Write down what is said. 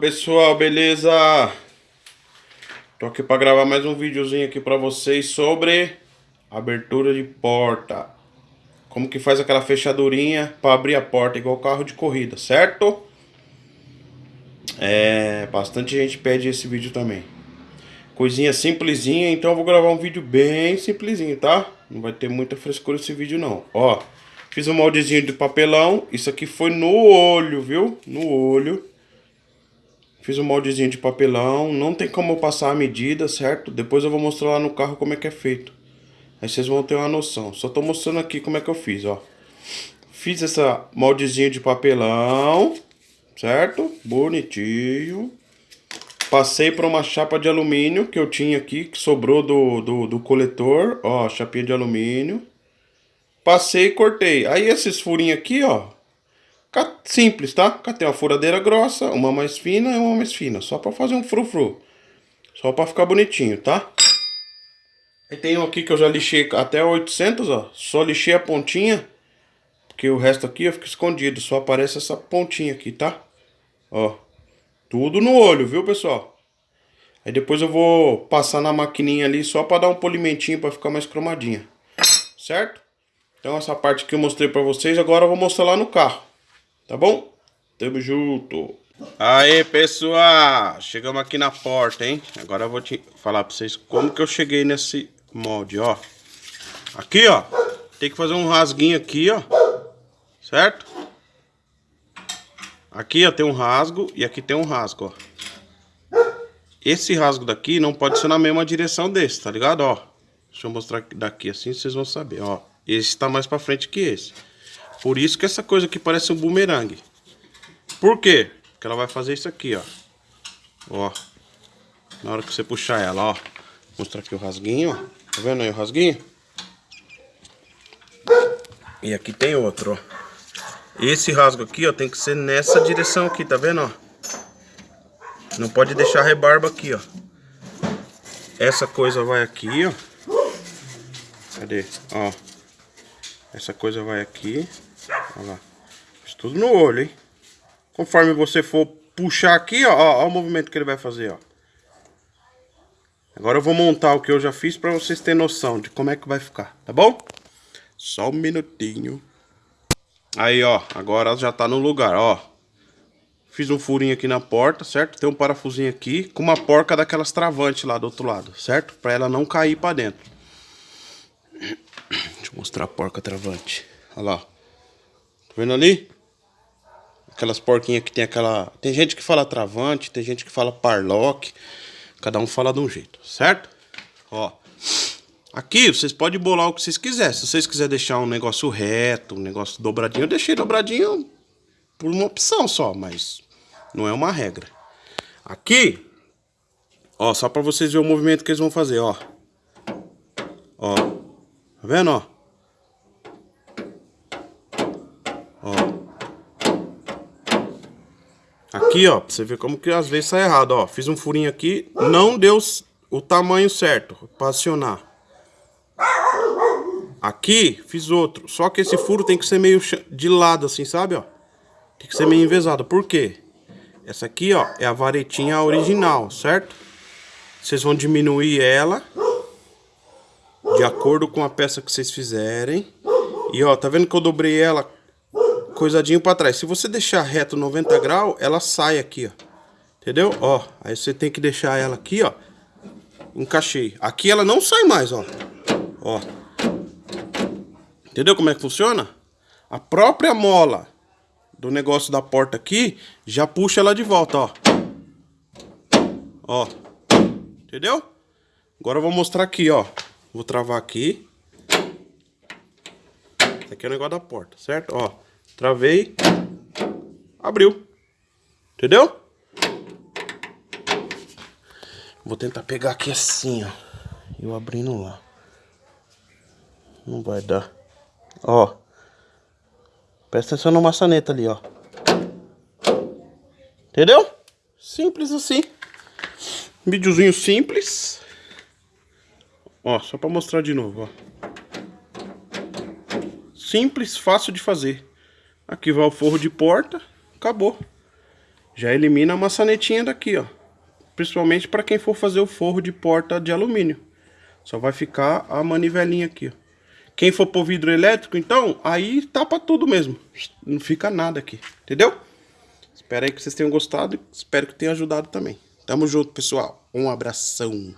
pessoal, beleza? Tô aqui para gravar mais um videozinho aqui para vocês sobre abertura de porta. Como que faz aquela fechadurinha para abrir a porta igual carro de corrida, certo? É, bastante gente pede esse vídeo também. Coisinha simplesinha, então eu vou gravar um vídeo bem simplesinho, tá? Não vai ter muita frescura esse vídeo não. Ó, fiz um moldezinho de papelão, isso aqui foi no olho, viu? No olho. Fiz um moldezinho de papelão, não tem como eu passar a medida, certo? Depois eu vou mostrar lá no carro como é que é feito. Aí vocês vão ter uma noção. Só tô mostrando aqui como é que eu fiz, ó. Fiz essa moldezinho de papelão, certo? Bonitinho. Passei para uma chapa de alumínio que eu tinha aqui, que sobrou do, do, do coletor, ó, chapinha de alumínio. Passei e cortei. Aí esses furinhos aqui, ó, Simples, tá? Catei uma furadeira grossa, uma mais fina e uma mais fina. Só pra fazer um frufru. Só pra ficar bonitinho, tá? Aí tem um aqui que eu já lixei até 800, ó. Só lixei a pontinha. Porque o resto aqui eu fico escondido. Só aparece essa pontinha aqui, tá? Ó. Tudo no olho, viu, pessoal? Aí depois eu vou passar na maquininha ali só pra dar um polimentinho pra ficar mais cromadinha. Certo? Então essa parte que eu mostrei pra vocês, agora eu vou mostrar lá no carro. Tá bom? Tamo junto. Aí, pessoal. Chegamos aqui na porta, hein? Agora eu vou te falar pra vocês como que eu cheguei nesse molde, ó. Aqui, ó. Tem que fazer um rasguinho aqui, ó. Certo? Aqui, ó, tem um rasgo e aqui tem um rasgo, ó. Esse rasgo daqui não pode ser na mesma direção desse, tá ligado? Ó. Deixa eu mostrar daqui assim, vocês vão saber, ó. Esse tá mais pra frente que esse. Por isso que essa coisa aqui parece um bumerangue. Por quê? Porque ela vai fazer isso aqui, ó. Ó. Na hora que você puxar ela, ó. Vou mostrar aqui o rasguinho, ó. Tá vendo aí o rasguinho? E aqui tem outro, ó. Esse rasgo aqui, ó, tem que ser nessa direção aqui, tá vendo, ó? Não pode deixar rebarba aqui, ó. Essa coisa vai aqui, ó. Cadê? Ó. Essa coisa vai aqui. Olha lá. Fiz tudo no olho, hein? Conforme você for puxar aqui, ó, ó, ó, o movimento que ele vai fazer, ó. Agora eu vou montar o que eu já fiz pra vocês terem noção de como é que vai ficar, tá bom? Só um minutinho. Aí, ó, agora já tá no lugar, ó. Fiz um furinho aqui na porta, certo? Tem um parafusinho aqui com uma porca daquelas travantes lá do outro lado, certo? Pra ela não cair pra dentro. Deixa eu mostrar a porca travante. Olha lá. Tá vendo ali? Aquelas porquinhas que tem aquela... Tem gente que fala travante, tem gente que fala parlock. Cada um fala de um jeito, certo? Ó. Aqui vocês podem bolar o que vocês quiserem. Se vocês quiserem deixar um negócio reto, um negócio dobradinho, eu deixei dobradinho por uma opção só, mas não é uma regra. Aqui, ó, só pra vocês verem o movimento que eles vão fazer, ó. Ó, tá vendo, ó? Aqui, ó, pra você ver como que às vezes sai errado, ó. Fiz um furinho aqui, não deu o tamanho certo pra acionar. Aqui, fiz outro. Só que esse furo tem que ser meio de lado, assim, sabe, ó? Tem que ser meio envezado. Por quê? Essa aqui, ó, é a varetinha original, certo? Vocês vão diminuir ela de acordo com a peça que vocês fizerem. E, ó, tá vendo que eu dobrei ela coisadinho pra trás. Se você deixar reto 90 graus, ela sai aqui, ó. Entendeu? Ó, aí você tem que deixar ela aqui, ó. Encaixei. Aqui ela não sai mais, ó. Ó. Entendeu como é que funciona? A própria mola do negócio da porta aqui, já puxa ela de volta, ó. Ó. Entendeu? Agora eu vou mostrar aqui, ó. Vou travar aqui. Esse aqui é o negócio da porta, certo? Ó. Travei. Abriu. Entendeu? Vou tentar pegar aqui assim, ó. Eu abrindo lá. Não vai dar. Ó. Presta atenção na maçaneta ali, ó. Entendeu? Simples assim. Videozinho simples. Ó, só pra mostrar de novo, ó. Simples, fácil de fazer. Aqui vai o forro de porta. Acabou. Já elimina a maçanetinha daqui, ó. Principalmente para quem for fazer o forro de porta de alumínio. Só vai ficar a manivelinha aqui, ó. Quem for por vidro elétrico, então, aí tapa tudo mesmo. Não fica nada aqui, entendeu? Espero aí que vocês tenham gostado. Espero que tenha ajudado também. Tamo junto, pessoal. Um abração.